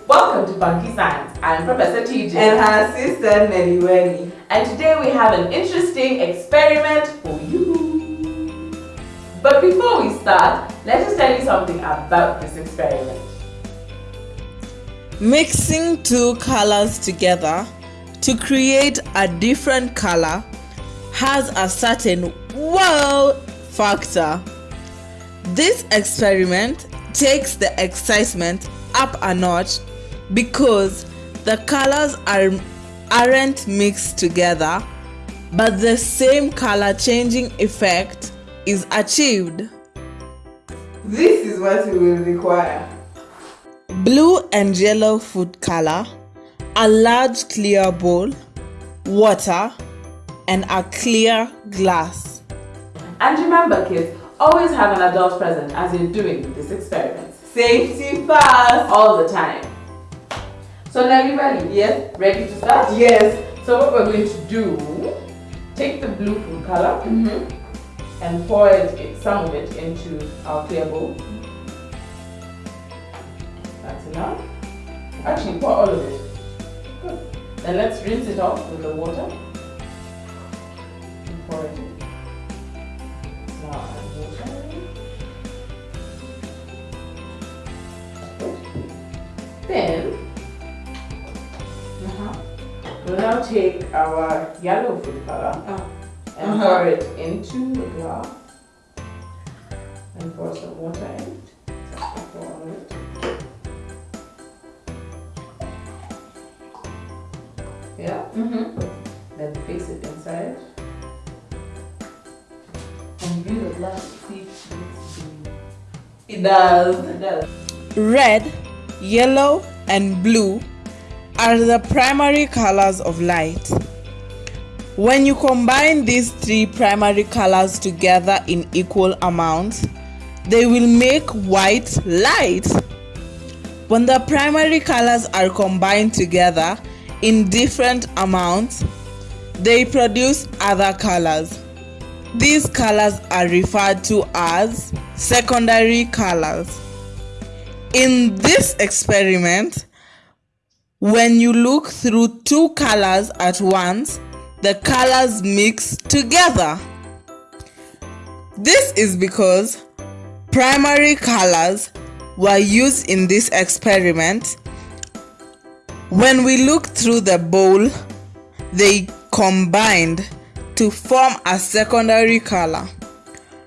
Hey kids, welcome to Funky Science. I'm Professor TJ. And her sister Nelly And today we have an interesting experiment for you. But before we start, let us tell you something about this experiment. Mixing two colors together to create a different color has a certain wow factor. This experiment takes the excitement up a notch because the colors are aren't mixed together but the same color changing effect is achieved. This is what you will require. Blue and yellow food color, a large clear bowl, water, and a clear glass. And remember kids, always have an adult present as you're doing this experiment. Safety first. All the time. So now you ready? Yes. Ready to start? Yes. So what we're going to do, take the blue food color Mm -hmm. and pour it, some of it into our clear bowl. That's enough. Actually, pour all of it. Good. Then let's rinse it off with the water. We'll now take our yellow food color Oh. and Uh-huh. pour it into the glass and pour some water in. Just pour all of it. Yeah, Mm -hmm. then fix it inside. And use the glass see It does. It does. Red, yellow, and blue are the primary colors of light. When you combine these three primary colors together in equal amounts, they will make white light. When the primary colors are combined together in different amounts, they produce other colors. These colors are referred to as secondary colors. In this experiment, when you look through two colors at once, the colors mix together. This is because primary colors were used in this experiment. When we look through the bowl, they combined to form a secondary color.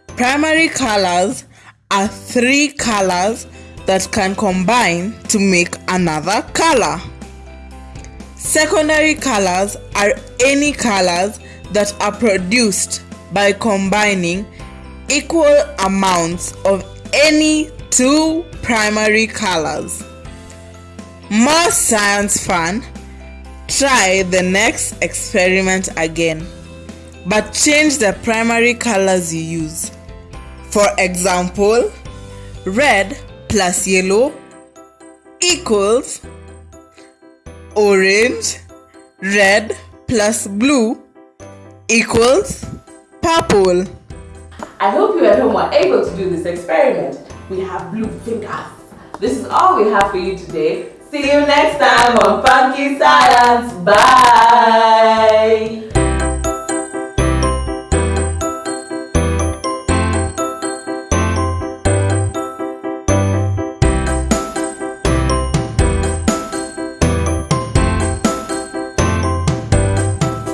Primary colors are three colors that can combine to make another color. Secondary colors are any colors that are produced by combining equal amounts of any two primary colors. More science fun, try the next experiment again, but change the primary colors you use. For example, red plus yellow equals orange, red plus blue equals purple. I hope you at home were able to do this experiment. We have blue fingers. This is all we have for you today. See you next time on Funky Science. Bye.